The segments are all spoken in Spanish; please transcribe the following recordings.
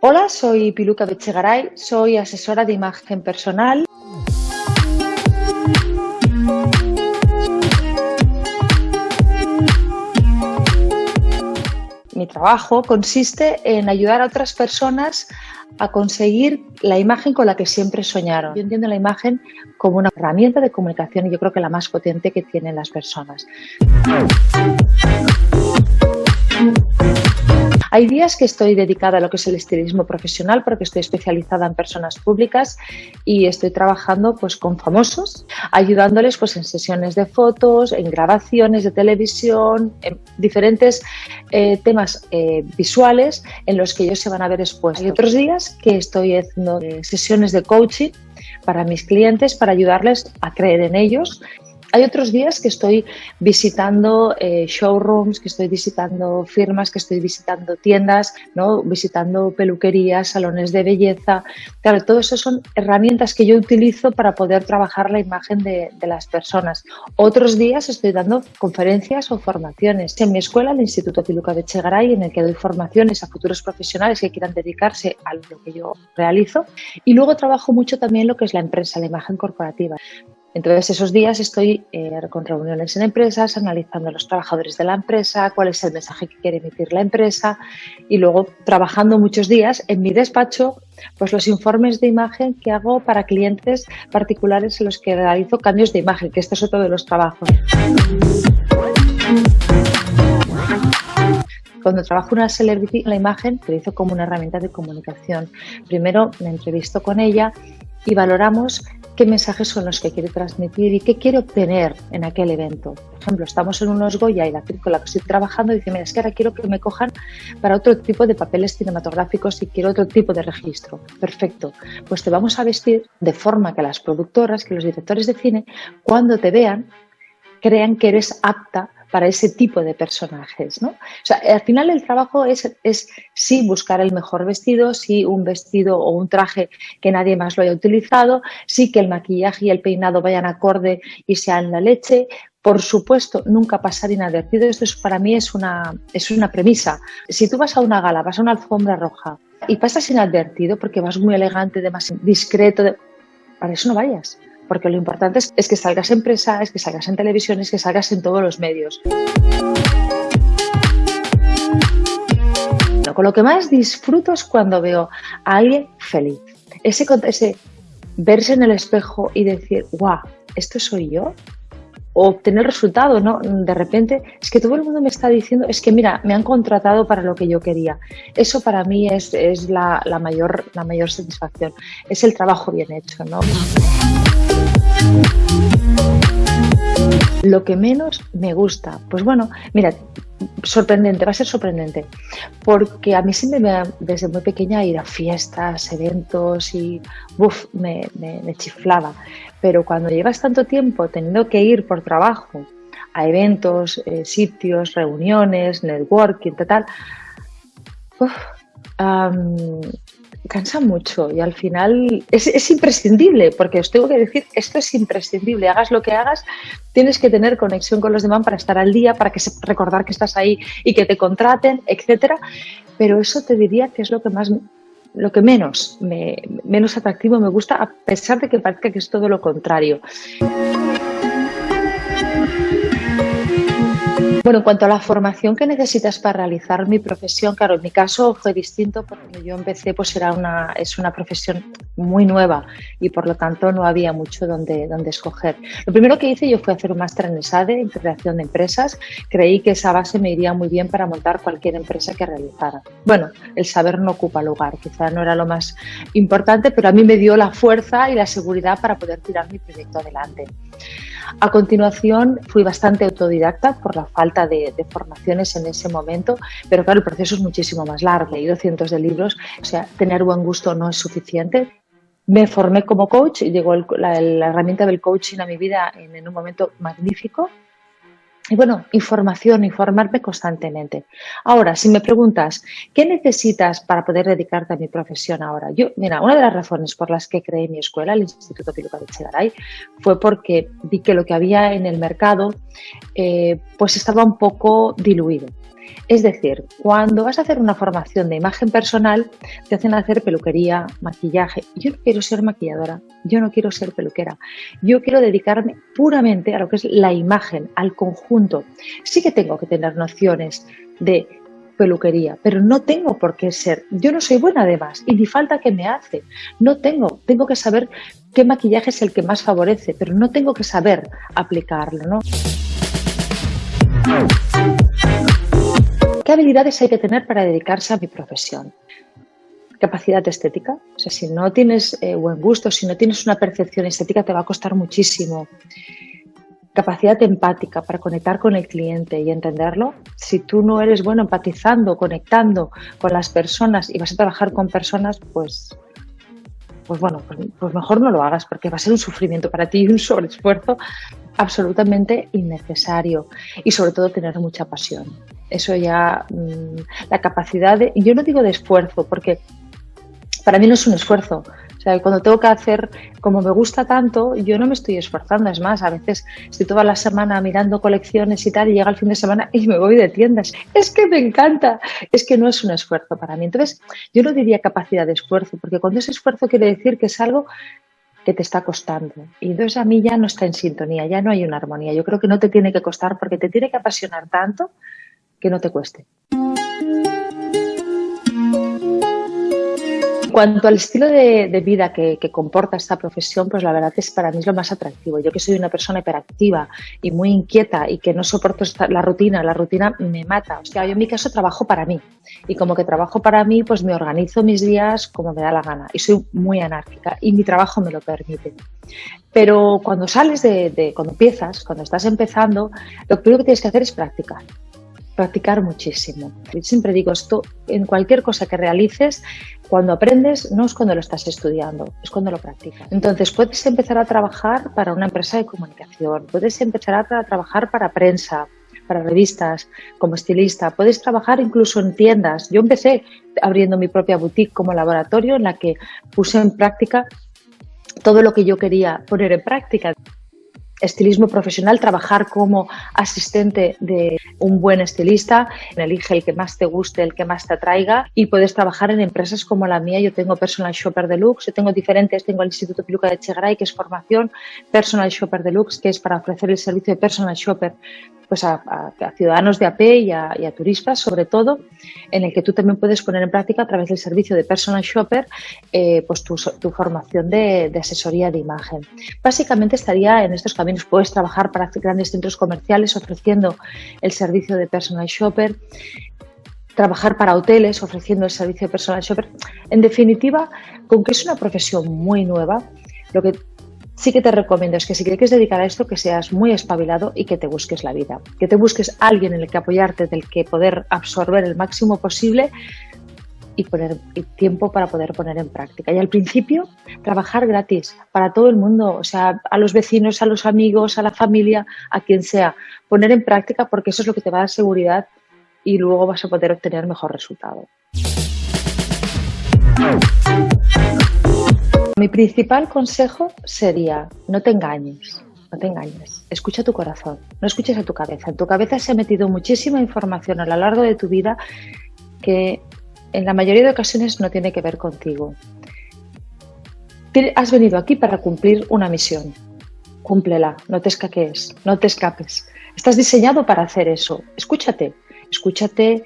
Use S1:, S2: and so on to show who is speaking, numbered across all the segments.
S1: Hola, soy Piluca Bechegaray, soy asesora de imagen personal. Mi trabajo consiste en ayudar a otras personas a conseguir la imagen con la que siempre soñaron. Yo entiendo la imagen como una herramienta de comunicación y yo creo que la más potente que tienen las personas. Hay días que estoy dedicada a lo que es el estilismo profesional porque estoy especializada en personas públicas y estoy trabajando pues, con famosos, ayudándoles pues, en sesiones de fotos, en grabaciones de televisión, en diferentes eh, temas eh, visuales en los que ellos se van a ver expuestos. Hay otros días que estoy haciendo eh, sesiones de coaching para mis clientes para ayudarles a creer en ellos hay otros días que estoy visitando eh, showrooms, que estoy visitando firmas, que estoy visitando tiendas, ¿no? visitando peluquerías, salones de belleza. Claro, todo eso son herramientas que yo utilizo para poder trabajar la imagen de, las personas. Otros días estoy dando conferencias o formaciones. En mi escuela, el Instituto Piluca de Chegaray, en el que doy formaciones a futuros profesionales que quieran dedicarse a lo que yo realizo. Y luego trabajo mucho también lo que es la empresa, la imagen corporativa. Entonces, esos días estoy eh, con reuniones en empresas, analizando a los trabajadores de la empresa, cuál es el mensaje que quiere emitir la empresa y luego trabajando muchos días en mi despacho, pues los informes de imagen que hago para clientes particulares en los que realizo cambios de imagen, que este es otro de los trabajos. Cuando trabajo una celebrity, la imagen utilizo como una herramienta de comunicación. Primero me entrevisto con ella y valoramos qué mensajes son los que quiere transmitir y qué quiere obtener en aquel evento. Por ejemplo, estamos en unos Goya y la actriz con la que estoy trabajando dice, mira, es que ahora quiero que me cojan para otro tipo de papeles cinematográficos y quiero otro tipo de registro. Perfecto, pues te vamos a vestir de forma que las productoras, que los directores de cine, cuando te vean, crean que eres apta para ese tipo de personajes. ¿no? O sea, al final el trabajo es, es sí buscar el mejor vestido, sí un vestido o un traje que nadie más lo haya utilizado, sí que el maquillaje y el peinado vayan acorde y sean la leche, por supuesto, nunca pasar inadvertido. Esto es, para mí es una, es una premisa. Si tú vas a una gala, vas a una alfombra roja y pasas inadvertido porque vas muy elegante, demasiado discreto, para eso no vayas porque lo importante es, que salgas en prensa, es que salgas en televisión, es que salgas en todos los medios. Con lo que más disfruto es cuando veo a alguien feliz. Ese, ese verse en el espejo y decir, guau, ¿esto soy yo? Obtener resultado, ¿no? De repente, es que todo el mundo me está diciendo, es que mira, me han contratado para lo que yo quería. Eso para mí es, la, mayor, la mayor satisfacción. Es el trabajo bien hecho, ¿no? Lo que menos me gusta, pues bueno, mira, sorprendente, va a ser sorprendente, porque a mí siempre me, desde muy pequeña ir a fiestas, eventos y uf, me, chiflaba, pero cuando llevas tanto tiempo teniendo que ir por trabajo a eventos, eh, sitios, reuniones, networking, tal, uf, cansa mucho y al final es, imprescindible, porque os tengo que decir, esto es imprescindible, hagas lo que hagas, tienes que tener conexión con los demás para estar al día, para que recordar que estás ahí y que te contraten, etcétera. Pero eso te diría que es lo que más lo que menos me, menos atractivo me gusta, a pesar de que parezca que es todo lo contrario. Bueno, en cuanto a la formación que necesitas para realizar mi profesión, claro, en mi caso fue distinto porque yo empecé, pues era una, es una profesión muy nueva y por lo tanto no había mucho donde, donde escoger. Lo primero que hice yo fue hacer un máster en ESADE, en creación de empresas. Creí que esa base me iría muy bien para montar cualquier empresa que realizara. Bueno, el saber no ocupa lugar, quizá no era lo más importante, pero a mí me dio la fuerza y la seguridad para poder tirar mi proyecto adelante. A continuación fui bastante autodidacta por la falta de, formaciones en ese momento, pero claro, el proceso es muchísimo más largo. He leído cientos de libros, o sea, tener buen gusto no es suficiente. Me formé como coach y llegó la, herramienta del coaching a mi vida en un momento magnífico y bueno, información, informarme constantemente. Ahora, si me preguntas, ¿qué necesitas para poder dedicarte a mi profesión ahora? Yo, mira, una de las razones por las que creé mi escuela, el Instituto Piluca de Chegaray, fue porque vi que lo que había en el mercado eh, pues estaba un poco diluido. Es decir, cuando vas a hacer una formación de imagen personal, te hacen hacer peluquería, maquillaje. Yo no quiero ser maquilladora, yo no quiero ser peluquera. Yo quiero dedicarme puramente a lo que es la imagen, al conjunto. Sí que tengo que tener nociones de peluquería, pero no tengo por qué ser. Yo no soy buena además y ni falta que me hace. No tengo, tengo que saber qué maquillaje es el que más favorece, pero no tengo que saber aplicarlo, ¿no? ¿Qué habilidades hay que tener para dedicarse a mi profesión? Capacidad estética. O sea, si no tienes eh, buen gusto, si no tienes una percepción estética, te va a costar muchísimo capacidad empática para conectar con el cliente y entenderlo. Si tú no eres bueno empatizando, conectando con las personas y vas a trabajar con personas, pues, pues bueno, pues, pues mejor no lo hagas porque va a ser un sufrimiento para ti y un sobreesfuerzo absolutamente innecesario. Y sobre todo tener mucha pasión. Eso ya, mm, la capacidad de, yo no digo de esfuerzo porque para mí no es un esfuerzo, cuando tengo que hacer como me gusta tanto, yo no me estoy esforzando. Es más, a veces estoy toda la semana mirando colecciones y tal, y llega el fin de semana y me voy de tiendas. Es que me encanta. Es que no es un esfuerzo para mí. Entonces, yo no diría capacidad de esfuerzo, porque cuando es esfuerzo quiere decir que es algo que te está costando. Y entonces a mí ya no está en sintonía, ya no hay una armonía. Yo creo que no te tiene que costar porque te tiene que apasionar tanto que no te cueste. Cuanto al estilo de, vida que, comporta esta profesión, pues la verdad es para mí es lo más atractivo. Yo que soy una persona hiperactiva y muy inquieta y que no soporto la rutina, la rutina me mata. O sea, yo en mi caso trabajo para mí y como que trabajo para mí, pues me organizo mis días como me da la gana y soy muy anárquica y mi trabajo me lo permite. Pero cuando sales de cuando empiezas, cuando estás empezando, lo primero que tienes que hacer es practicar practicar muchísimo. siempre digo esto, en cualquier cosa que realices, cuando aprendes no es cuando lo estás estudiando, es cuando lo practicas. Entonces puedes empezar a trabajar para una empresa de comunicación, puedes empezar a trabajar para prensa, para revistas, como estilista, puedes trabajar incluso en tiendas. Yo empecé abriendo mi propia boutique como laboratorio en la que puse en práctica todo lo que yo quería poner en práctica estilismo profesional, trabajar como asistente de un buen estilista, elige el que más te guste, el que más te atraiga y puedes trabajar en empresas como la mía. Yo tengo Personal Shopper Deluxe, yo tengo diferentes, tengo el Instituto Piluca de Chegaray, que es formación, Personal Shopper Deluxe, que es para ofrecer el servicio de Personal Shopper pues a, ciudadanos de AP y a, turistas, sobre todo, en el que tú también puedes poner en práctica a través del servicio de Personal Shopper eh, pues tu, formación de, asesoría de imagen. Básicamente estaría en estos caminos. Puedes trabajar para grandes centros comerciales ofreciendo el servicio de Personal Shopper, trabajar para hoteles ofreciendo el servicio de Personal Shopper. En definitiva, con que es una profesión muy nueva, lo que sí que te recomiendo es que si quieres dedicar a esto, que seas muy espabilado y que te busques la vida, que te busques alguien en el que apoyarte, del que poder absorber el máximo posible y poner tiempo para poder poner en práctica. Y al principio, trabajar gratis para todo el mundo, o sea, a los vecinos, a los amigos, a la familia, a quien sea, poner en práctica porque eso es lo que te va a dar seguridad y luego vas a poder obtener mejor resultado. Mi principal consejo sería no te engañes, no te engañes, escucha tu corazón, no escuches a tu cabeza. En tu cabeza se ha metido muchísima información a lo largo de tu vida que en la mayoría de ocasiones no tiene que ver contigo. Has venido aquí para cumplir una misión. Cúmplela, no te escaques, no te escapes. Estás diseñado para hacer eso. Escúchate, escúchate,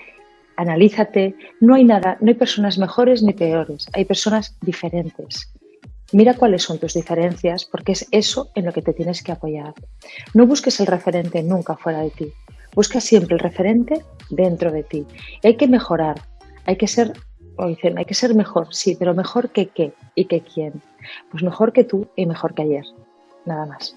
S1: analízate. No hay nada, no hay personas mejores ni peores, hay personas diferentes. Mira cuáles son tus diferencias porque es eso en lo que te tienes que apoyar. No busques el referente nunca fuera de ti. Busca siempre el referente dentro de ti. hay que mejorar, hay que ser, o dicen, hay que ser mejor, sí, pero mejor que qué y que quién. Pues mejor que tú y mejor que ayer. Nada más.